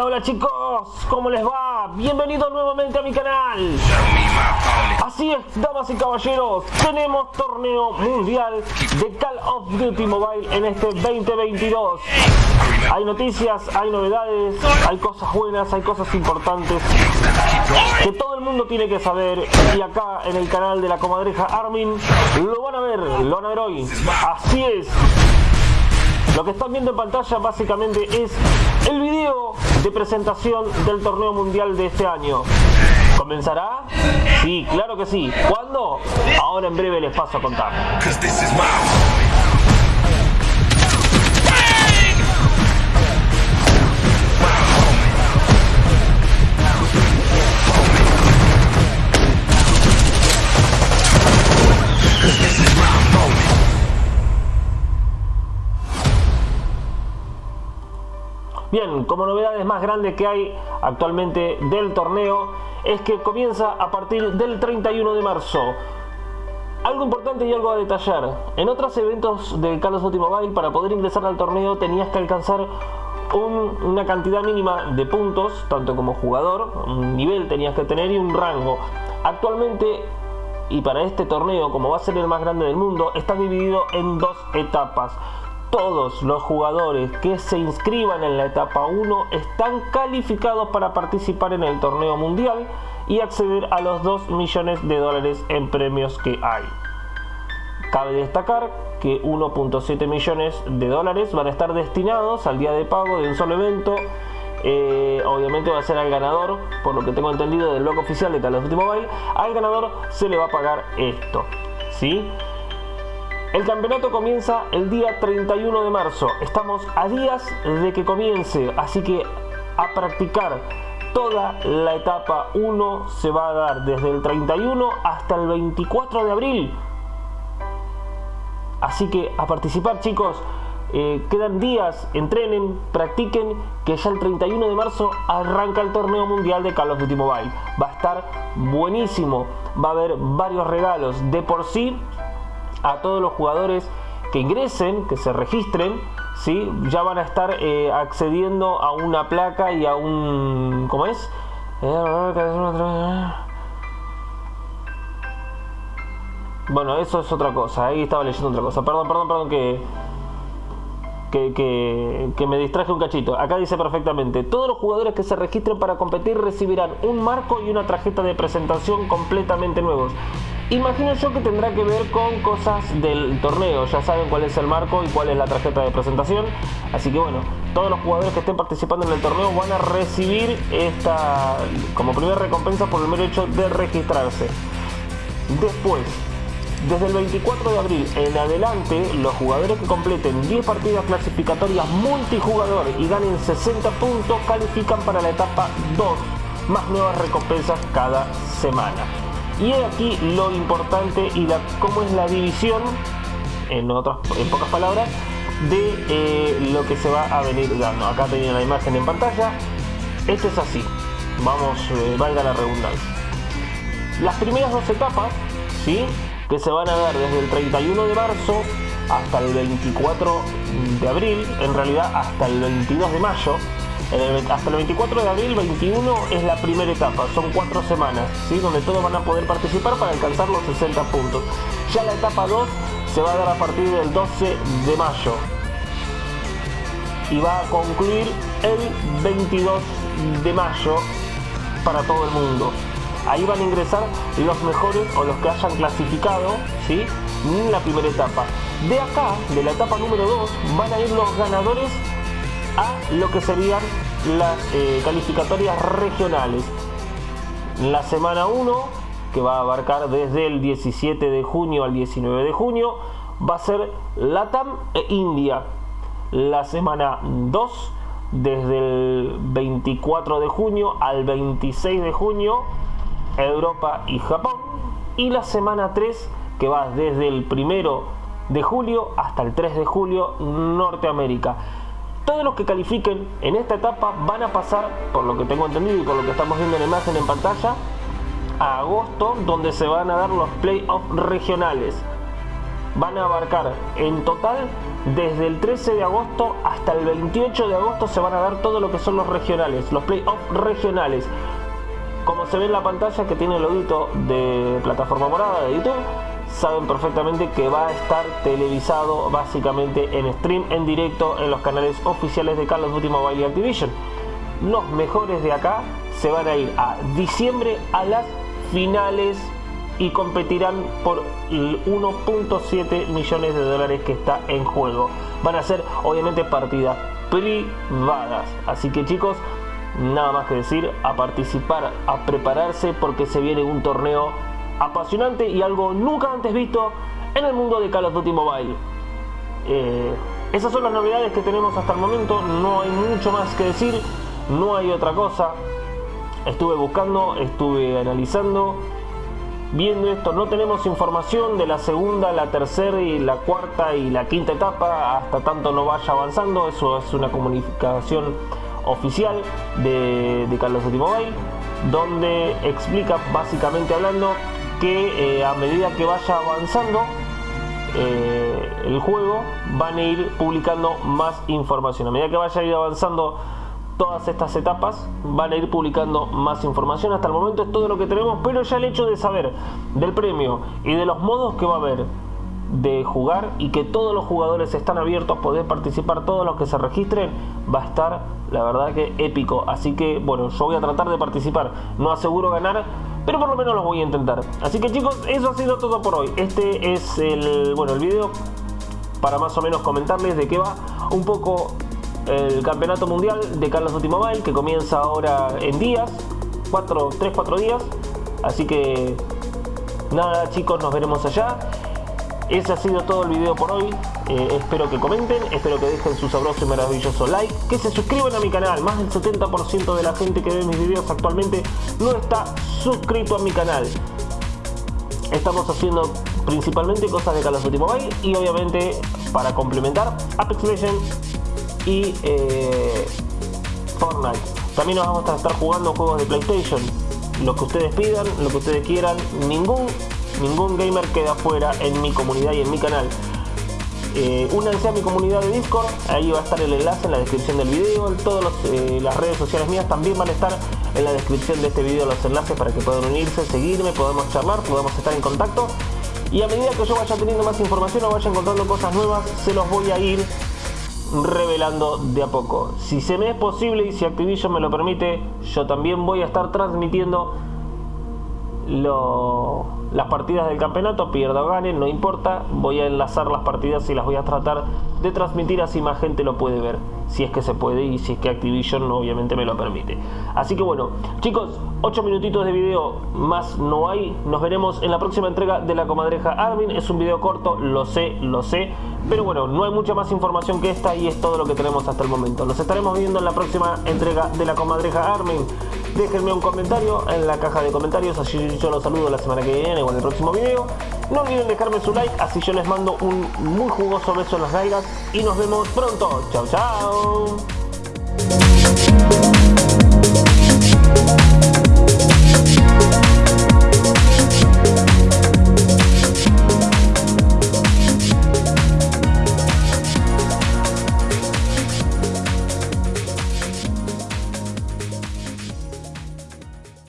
Hola, chicos, ¿cómo les va? Bienvenidos nuevamente a mi canal. Así es, damas y caballeros, tenemos torneo mundial de Call of Duty Mobile en este 2022. Hay noticias, hay novedades, hay cosas buenas, hay cosas importantes que todo el mundo tiene que saber y acá en el canal de la comadreja Armin lo van a ver, lo van a ver hoy. Así es. Lo que están viendo en pantalla básicamente es el video de presentación del torneo mundial de este año. ¿Comenzará? Sí, claro que sí. ¿Cuándo? Ahora en breve les paso a contar. Bien, como novedades más grandes que hay actualmente del torneo es que comienza a partir del 31 de marzo. Algo importante y algo a detallar. En otros eventos del Carlos of para poder ingresar al torneo tenías que alcanzar una cantidad mínima de puntos, tanto como jugador, un nivel tenías que tener y un rango. Actualmente y para este torneo, como va a ser el más grande del mundo, está dividido en dos etapas todos los jugadores que se inscriban en la etapa 1 están calificados para participar en el torneo mundial y acceder a los 2 millones de dólares en premios que hay. Cabe destacar que 1.7 millones de dólares van a estar destinados al día de pago de un solo evento. Eh, obviamente va a ser al ganador, por lo que tengo entendido del blog oficial de Call of Duty al ganador se le va a pagar esto. ¿sí? El campeonato comienza el día 31 de marzo. Estamos a días de que comience, así que a practicar. Toda la etapa 1 se va a dar desde el 31 hasta el 24 de abril. Así que a participar chicos, eh, quedan días, entrenen, practiquen, que ya el 31 de marzo arranca el torneo mundial de Call of Duty Mobile. Va a estar buenísimo, va a haber varios regalos. De por sí, a todos los jugadores que ingresen, que se registren, ¿sí? ya van a estar eh, accediendo a una placa y a un... ¿Cómo es? Bueno, eso es otra cosa. Ahí estaba leyendo otra cosa. Perdón, perdón, perdón que, que, que, me distraje un cachito. Acá dice perfectamente, todos los jugadores que se registren para competir recibirán un marco y una tarjeta de presentación completamente nuevos. Imagino yo que tendrá que ver con cosas del torneo, ya saben cuál es el marco y cuál es la tarjeta de presentación, así que bueno, todos los jugadores que estén participando en el torneo van a recibir esta como primera recompensa por el mero hecho de registrarse. Después, desde el 24 de abril en adelante, los jugadores que completen 10 partidas clasificatorias multijugador y ganen 60 puntos califican para la etapa 2, más nuevas recompensas cada semana. Y aquí lo importante y la, cómo es la división, en, otras, en pocas palabras, de eh, lo que se va a venir dando. Acá tenía la imagen en pantalla. Esto es así. Vamos, eh, valga la redundancia. Las primeras dos etapas, ¿sí? que se van a dar desde el 31 de marzo hasta el 24 de abril, en realidad hasta el 22 de mayo, hasta el 24 de abril 21 es la primera etapa, son cuatro semanas, ¿sí? donde todos van a poder participar para alcanzar los 60 puntos. Ya la etapa 2 se va a dar a partir del 12 de mayo y va a concluir el 22 de mayo para todo el mundo. Ahí van a ingresar los mejores o los que hayan clasificado ¿sí? en la primera etapa. De acá, de la etapa número 2, van a ir los ganadores a lo que serían las eh, calificatorias regionales. La semana 1, que va a abarcar desde el 17 de junio al 19 de junio, va a ser Latam e India. La semana 2, desde el 24 de junio al 26 de junio, Europa y Japón. Y la semana 3, que va desde el 1 de julio hasta el 3 de julio, Norteamérica. Todos los que califiquen en esta etapa van a pasar, por lo que tengo entendido y por lo que estamos viendo en la imagen en pantalla, a agosto, donde se van a dar los playoffs regionales. van a abarcar en total desde el 13 de agosto hasta el 28 de agosto se van a dar todo lo que son los regionales, los playoffs regionales. Como se ve en la pantalla que tiene el logito de plataforma morada de YouTube, saben perfectamente que va a estar televisado básicamente en stream, en directo, en los canales oficiales de Carlos of Mobile y Activision. Los mejores de acá se van a ir a diciembre a las finales y competirán por 1.7 millones de dólares que está en juego. Van a ser obviamente partidas privadas. Así que chicos, nada más que decir, a participar, a prepararse porque se viene un torneo apasionante y algo nunca antes visto en el mundo de Call of Mobile. Eh, esas son las novedades que tenemos hasta el momento, no hay mucho más que decir, no hay otra cosa. Estuve buscando, estuve analizando, viendo esto. No tenemos información de la segunda, la tercera y la cuarta y la quinta etapa hasta tanto no vaya avanzando. Eso es una comunicación oficial de, de Carlos Duty Mobile donde explica básicamente hablando que eh, a medida que vaya avanzando eh, el juego van a ir publicando más información a medida que vaya a ir avanzando todas estas etapas van a ir publicando más información. Hasta el momento es todo lo que tenemos, pero ya el hecho de saber del premio y de los modos que va a haber de jugar y que todos los jugadores están abiertos a poder participar, todos los que se registren, va a estar la verdad que épico. Así que bueno, yo voy a tratar de participar. No aseguro ganar, pero por lo menos lo voy a intentar. Así que chicos, eso ha sido todo por hoy. Este es el, bueno, el video para más o menos comentarles de qué va un poco el campeonato mundial de Carlos Duty Mobile que comienza ahora en días, 4, 3, 4 días. Así que nada chicos, nos veremos allá. Ese ha sido todo el video por hoy. Eh, espero que comenten, espero que dejen su sabroso y maravilloso like, que se suscriban a mi canal. Más del 70% de la gente que ve mis videos actualmente no está suscrito a mi canal. Estamos haciendo principalmente cosas de Call of Duty Mobile y obviamente para complementar Apex Legends y eh, Fortnite. También nos vamos a estar jugando juegos de PlayStation. Lo que ustedes pidan, lo que ustedes quieran. Ningún, ningún gamer queda fuera en mi comunidad y en mi canal. Eh, únanse a mi comunidad de Discord, ahí va a estar el enlace en la descripción del video, todas eh, las redes sociales mías también van a estar en la descripción de este video los enlaces para que puedan unirse, seguirme, podamos charlar, podamos estar en contacto y a medida que yo vaya teniendo más información o vaya encontrando cosas nuevas, se los voy a ir revelando de a poco. Si se me es posible y si Activision me lo permite, yo también voy a estar transmitiendo las partidas del campeonato, pierda o gane, no importa, voy a enlazar las partidas y las voy a tratar de transmitir así más gente lo puede ver, si es que se puede y si es que Activision obviamente me lo permite. Así que bueno, chicos, 8 minutitos de video más no hay, nos veremos en la próxima entrega de la comadreja Armin, es un video corto, lo sé, lo sé, pero bueno, no hay mucha más información que esta y es todo lo que tenemos hasta el momento. Nos estaremos viendo en la próxima entrega de la comadreja Armin. Déjenme un comentario en la caja de comentarios, así yo los saludo la semana que viene o en el próximo video. No olviden dejarme su like, así yo les mando un muy jugoso beso en las nalgas y nos vemos pronto. Chao, chao.